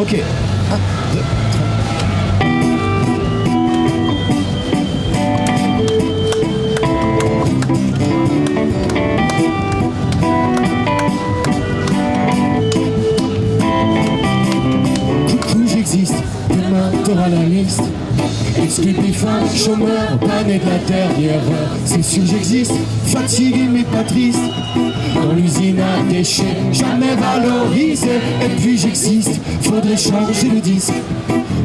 Ok. 1, 2, 3. Coucou, j'existe, demain t'auras la liste. Fins, chômeur, pané de la dernière. C'est sûr, j'existe, fatigué mais pas triste. Dans l'usine à déchets, jamais valorisé. Et puis j'existe, faudrait changer le disque.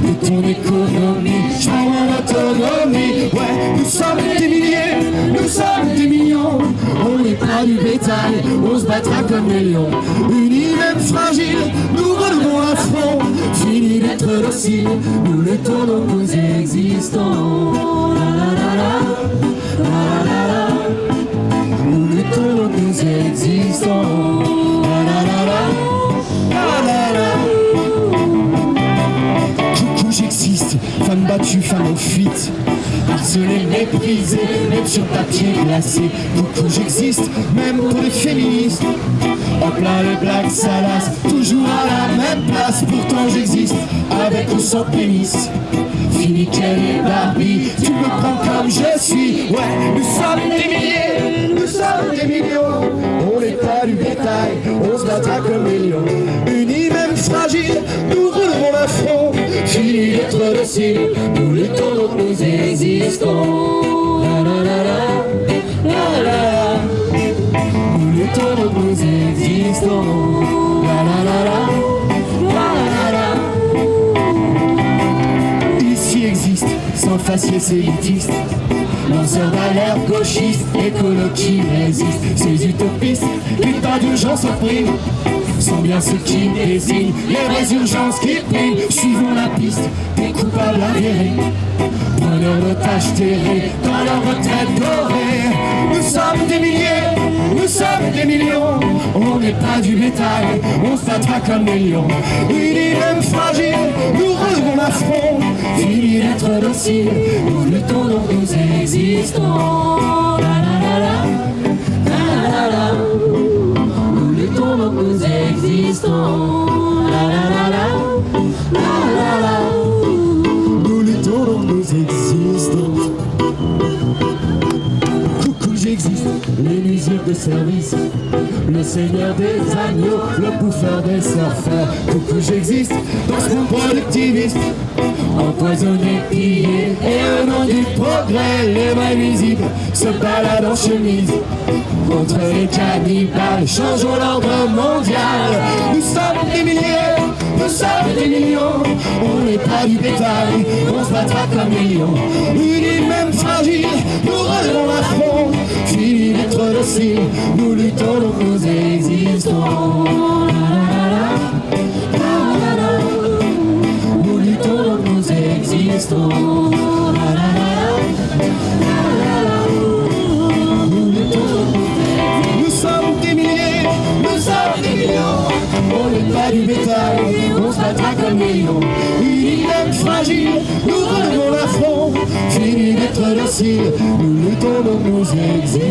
De ton économie, je mon autonomie. Ouais, nous sommes des milliers, nous sommes des millions. On n'est pas du bétail, on se battra comme des lions. Unis même fragiles, nous relevons à front. Fini d'être docile, nous luttons donc nous existons. En fuite. Harcelée, méprisée, même sur papier glacé. Coucou, j'existe, même pour les féministes. En plein les blagues salaces, toujours à la même place. Pourtant, j'existe, avec ou sans pénis. Fini et Barbie, tu me prends comme je suis. Ouais, nous sommes des milliers, nous sommes des millions. On n'est pas du bétail, on se battra comme des lions. Unis, même fragiles, nous roulerons la front. Fini d'être docile, nous luttons donc nous existons. La la la la, la la la. Nous luttons donc nous existons. La la la la, la la la. Ici existe, sans faciès élitiste. Lanceurs d'alerte gauchistes, écolos qui résistent. Ces utopistes, l'état d'urgence opprime sont bien ceux qui désignent les vraies urgences qui priment. Suivons la piste des coupables avérés, preneurs d'otages terrés dans leur retraite dorée. Nous sommes des milliers, nous sommes des millions. On n'est pas du bétail, on battra comme des lions. Unis même fragiles, nous relevons la front. Fini d'être docile, nous luttons donc nous existons. J'existe, les musiques de service. Le seigneur des agneaux, le bouffeur des surfeurs. Coucou, j'existe dans ce monde productiviste. Empoisonné, pillé, et au nom du progrès, les mains visibles se baladent en chemise. Contre les cannibales, changeons l'ordre mondial. Nous sommes des milliers, nous sommes des millions. On n'est pas du bétail, on se battra comme des. Unis même fragiles, nous luttons donc nous existons. Nous luttons nous existons. Nous sommes des milliers, nous sommes des millions. On n'est pas du bétail, on se battra comme des lions. Fragiles, nous relevons la front. Fini d'être docile, nous luttons donc nous existons.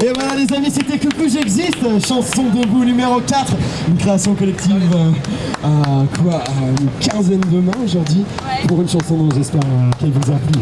Et voilà les amis, c'était Coucou j'existe, chanson debout numéro 4, une création collective euh, à quoi à une quinzaine de mains aujourd'hui pour une chanson dont j'espère euh, qu'elle vous a plu.